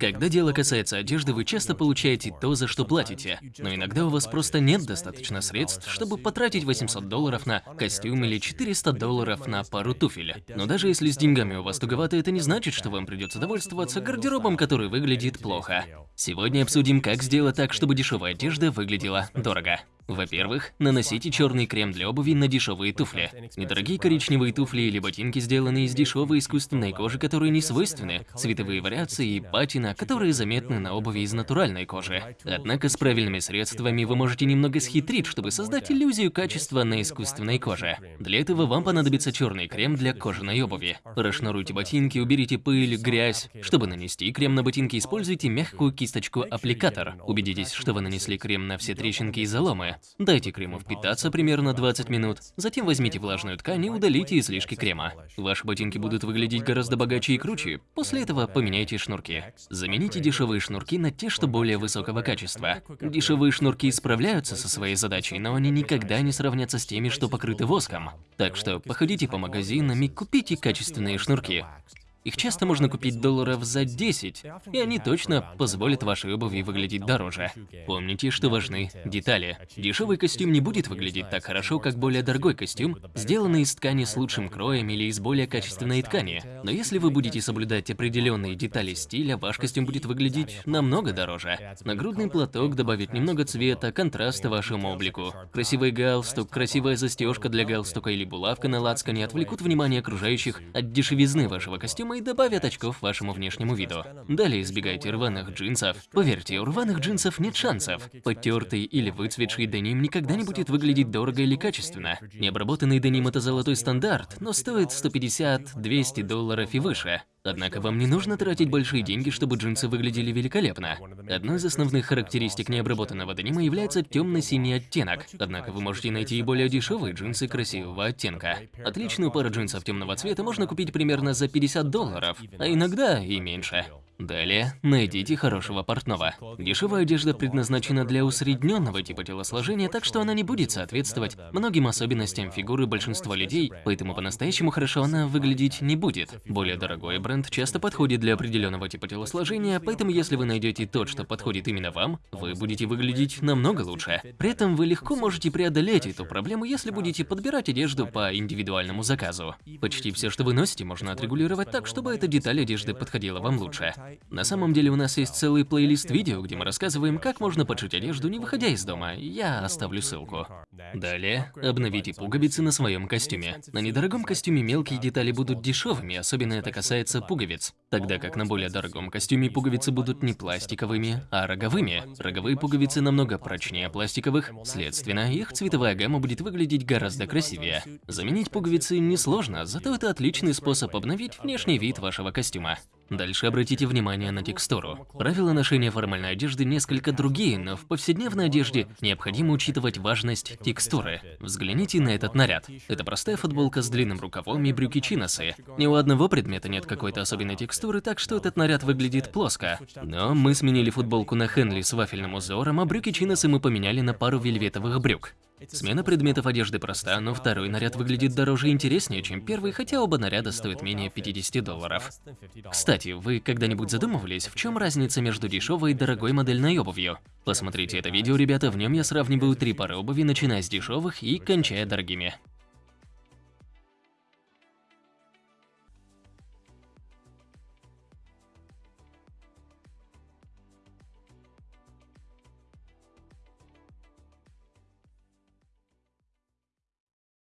Когда дело касается одежды, вы часто получаете то, за что платите. Но иногда у вас просто нет достаточно средств, чтобы потратить 800 долларов на костюм или 400 долларов на пару туфель. Но даже если с деньгами у вас туговато, это не значит, что вам придется довольствоваться гардеробом, который выглядит плохо. Сегодня обсудим, как сделать так, чтобы дешевая одежда выглядела дорого. Во-первых, наносите черный крем для обуви на дешевые туфли. Недорогие коричневые туфли или ботинки сделаны из дешевой искусственной кожи, которые не свойственны, цветовые вариации и патина, которые заметны на обуви из натуральной кожи. Однако с правильными средствами вы можете немного схитрить, чтобы создать иллюзию качества на искусственной коже. Для этого вам понадобится черный крем для кожаной обуви. Расшнуруйте ботинки, уберите пыль, грязь. Чтобы нанести крем на ботинки, используйте мягкую кисточку-аппликатор. Убедитесь, что вы нанесли крем на все трещинки и заломы. Дайте крему впитаться примерно 20 минут, затем возьмите влажную ткань и удалите излишки крема. Ваши ботинки будут выглядеть гораздо богаче и круче. После этого поменяйте шнурки. Замените дешевые шнурки на те, что более высокого качества. Дешевые шнурки справляются со своей задачей, но они никогда не сравнятся с теми, что покрыты воском. Так что походите по магазинам и купите качественные шнурки. Их часто можно купить долларов за 10, и они точно позволят вашей обуви выглядеть дороже. Помните, что важны детали. Дешевый костюм не будет выглядеть так хорошо, как более дорогой костюм, сделанный из ткани с лучшим кроем или из более качественной ткани. Но если вы будете соблюдать определенные детали стиля, ваш костюм будет выглядеть намного дороже. Нагрудный платок добавит немного цвета, контраста вашему облику. Красивый галстук, красивая застежка для галстука или булавка на лацкане отвлекут внимание окружающих от дешевизны вашего костюма и добавят очков вашему внешнему виду. Далее избегайте рваных джинсов. Поверьте, у рваных джинсов нет шансов. Потертый или выцветший деним никогда не будет выглядеть дорого или качественно. Необработанный деним – это золотой стандарт, но стоит 150-200 долларов и выше. Однако вам не нужно тратить большие деньги, чтобы джинсы выглядели великолепно. Одной из основных характеристик необработанного денима является темно-синий оттенок, однако вы можете найти и более дешевые джинсы красивого оттенка. Отличную пару джинсов темного цвета можно купить примерно за 50 долларов, а иногда и меньше. Далее, найдите хорошего портного. Дешевая одежда предназначена для усредненного типа телосложения, так что она не будет соответствовать многим особенностям фигуры большинства людей, поэтому по-настоящему хорошо она выглядеть не будет. Более дорогой бренд часто подходит для определенного типа телосложения, поэтому если вы найдете тот, что подходит именно вам, вы будете выглядеть намного лучше. При этом вы легко можете преодолеть эту проблему, если будете подбирать одежду по индивидуальному заказу. Почти все, что вы носите, можно отрегулировать так, чтобы эта деталь одежды подходила вам лучше. На самом деле у нас есть целый плейлист видео, где мы рассказываем, как можно подшить одежду, не выходя из дома. Я оставлю ссылку. Далее, обновите пуговицы на своем костюме. На недорогом костюме мелкие детали будут дешевыми, особенно это касается пуговиц. Тогда как на более дорогом костюме пуговицы будут не пластиковыми, а роговыми. Роговые пуговицы намного прочнее пластиковых, следственно, их цветовая гамма будет выглядеть гораздо красивее. Заменить пуговицы несложно, зато это отличный способ обновить внешний вид вашего костюма. Дальше обратите внимание на текстуру. Правила ношения формальной одежды несколько другие, но в повседневной одежде необходимо учитывать важность текстуры. Взгляните на этот наряд. Это простая футболка с длинным рукавом и брюки-чиносы. Ни у одного предмета нет какой-то особенной текстуры, так что этот наряд выглядит плоско. Но мы сменили футболку на Хенли с вафельным узором, а брюки-чиносы мы поменяли на пару вельветовых брюк. Смена предметов одежды проста, но второй наряд выглядит дороже и интереснее, чем первый, хотя оба наряда стоят менее 50 долларов. Кстати, вы когда-нибудь задумывались, в чем разница между дешевой и дорогой модельной обувью? Посмотрите это видео, ребята, в нем я сравниваю три пары обуви, начиная с дешевых и кончая дорогими.